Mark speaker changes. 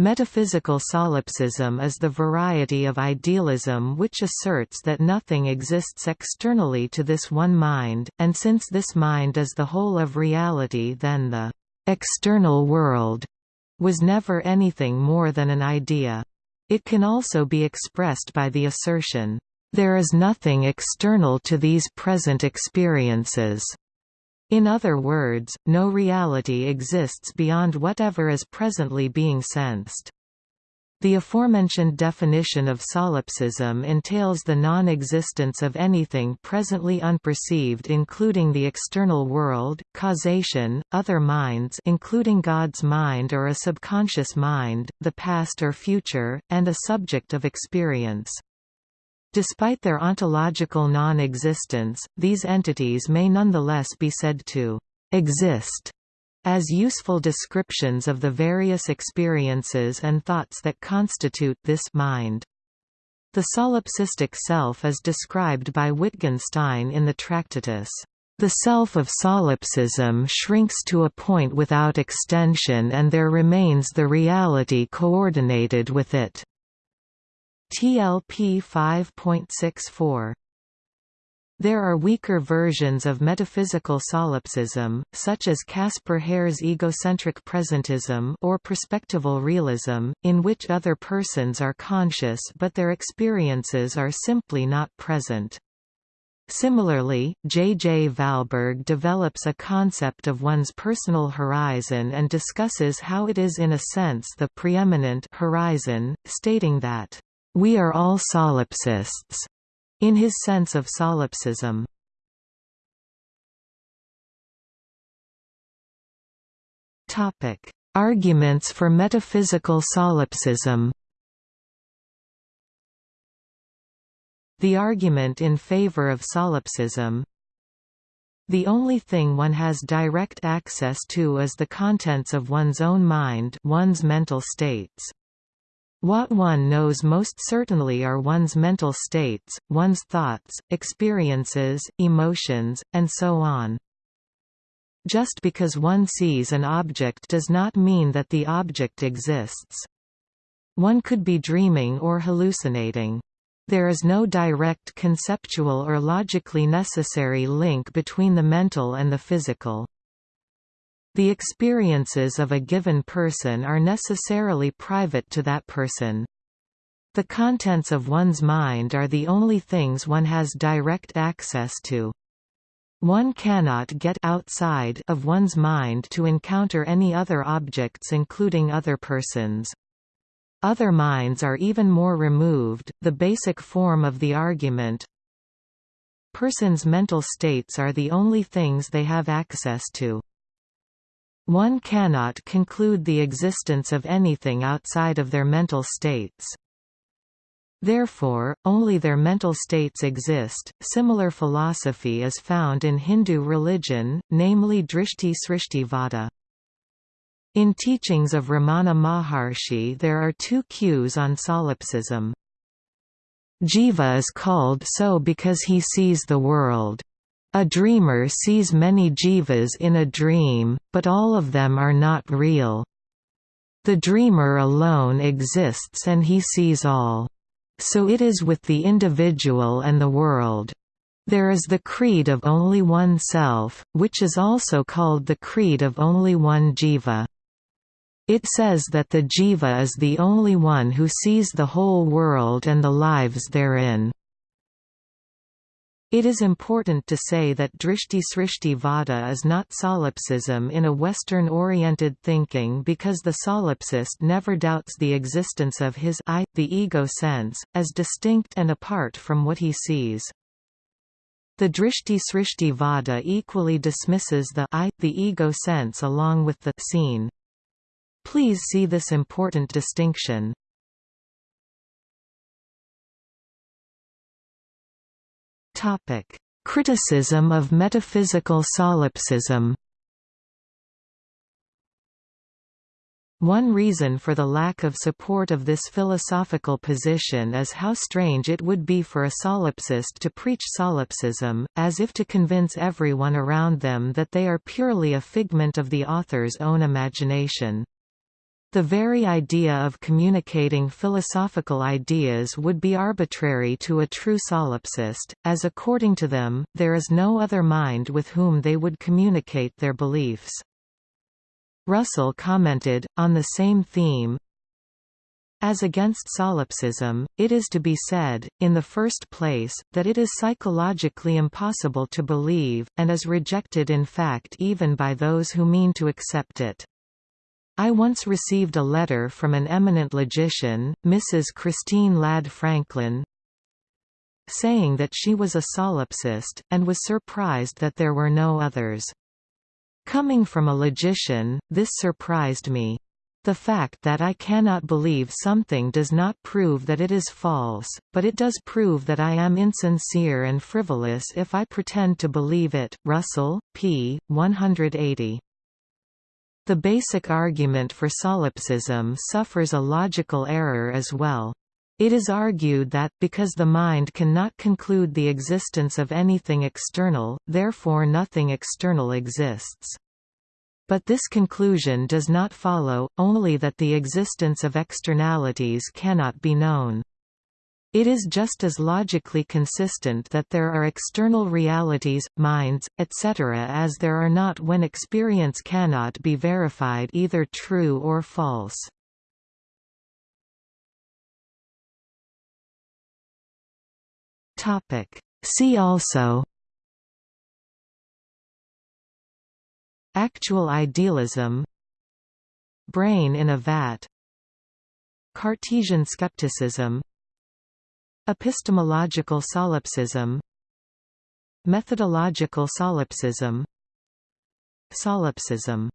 Speaker 1: Metaphysical solipsism is the variety of idealism which asserts that nothing exists externally to this one mind, and since this mind is the whole of reality then the external world was never anything more than an idea. It can also be expressed by the assertion, "...there is nothing external to these present experiences." In other words, no reality exists beyond whatever is presently being sensed. The aforementioned definition of solipsism entails the non-existence of anything presently unperceived including the external world, causation, other minds including God's mind or a subconscious mind, the past or future, and a subject of experience. Despite their ontological non-existence, these entities may nonetheless be said to «exist» as useful descriptions of the various experiences and thoughts that constitute this mind. The solipsistic self is described by Wittgenstein in the Tractatus. The self of solipsism shrinks to a point without extension and there remains the reality coordinated with it. TLP 5.64 there are weaker versions of metaphysical solipsism, such as Caspar Hare's egocentric presentism or perspectival realism, in which other persons are conscious but their experiences are simply not present. Similarly, J. J. Valberg develops a concept of one's personal horizon and discusses how it is in a sense the preeminent horizon, stating that we are all solipsists, in his sense of solipsism. Topic: Arguments for metaphysical solipsism The argument in favor of solipsism The only thing one has direct access to is the contents of one's own mind one's mental states. What one knows most certainly are one's mental states, one's thoughts, experiences, emotions, and so on. Just because one sees an object does not mean that the object exists. One could be dreaming or hallucinating. There is no direct conceptual or logically necessary link between the mental and the physical. The experiences of a given person are necessarily private to that person. The contents of one's mind are the only things one has direct access to. One cannot get outside of one's mind to encounter any other objects including other persons. Other minds are even more removed, the basic form of the argument. Persons' mental states are the only things they have access to. One cannot conclude the existence of anything outside of their mental states. Therefore, only their mental states exist. Similar philosophy is found in Hindu religion, namely Drishti Srishti Vada. In teachings of Ramana Maharshi there are two cues on solipsism. Jiva is called so because he sees the world. A dreamer sees many jivas in a dream, but all of them are not real. The dreamer alone exists and he sees all. So it is with the individual and the world. There is the creed of only one self, which is also called the creed of only one jiva. It says that the jiva is the only one who sees the whole world and the lives therein. It is important to say that Drishti Srishti Vada is not solipsism in a Western-oriented thinking because the solipsist never doubts the existence of his I, the ego sense, as distinct and apart from what he sees. The Drishti Srishti Vada equally dismisses the I, the ego sense along with the seen. Please see this important distinction. Topic: Criticism of metaphysical solipsism. One reason for the lack of support of this philosophical position is how strange it would be for a solipsist to preach solipsism, as if to convince everyone around them that they are purely a figment of the author's own imagination. The very idea of communicating philosophical ideas would be arbitrary to a true solipsist, as according to them, there is no other mind with whom they would communicate their beliefs. Russell commented, on the same theme, as against solipsism, it is to be said, in the first place, that it is psychologically impossible to believe, and is rejected in fact even by those who mean to accept it. I once received a letter from an eminent logician, Mrs. Christine Ladd Franklin, saying that she was a solipsist, and was surprised that there were no others. Coming from a logician, this surprised me. The fact that I cannot believe something does not prove that it is false, but it does prove that I am insincere and frivolous if I pretend to believe it. Russell, p. 180. The basic argument for solipsism suffers a logical error as well. It is argued that, because the mind cannot conclude the existence of anything external, therefore nothing external exists. But this conclusion does not follow, only that the existence of externalities cannot be known. It is just as logically consistent that there are external realities, minds, etc. as there are not when experience cannot be verified either true or false. See also Actual idealism Brain in a vat Cartesian skepticism Epistemological solipsism. Methodological solipsism. Solipsism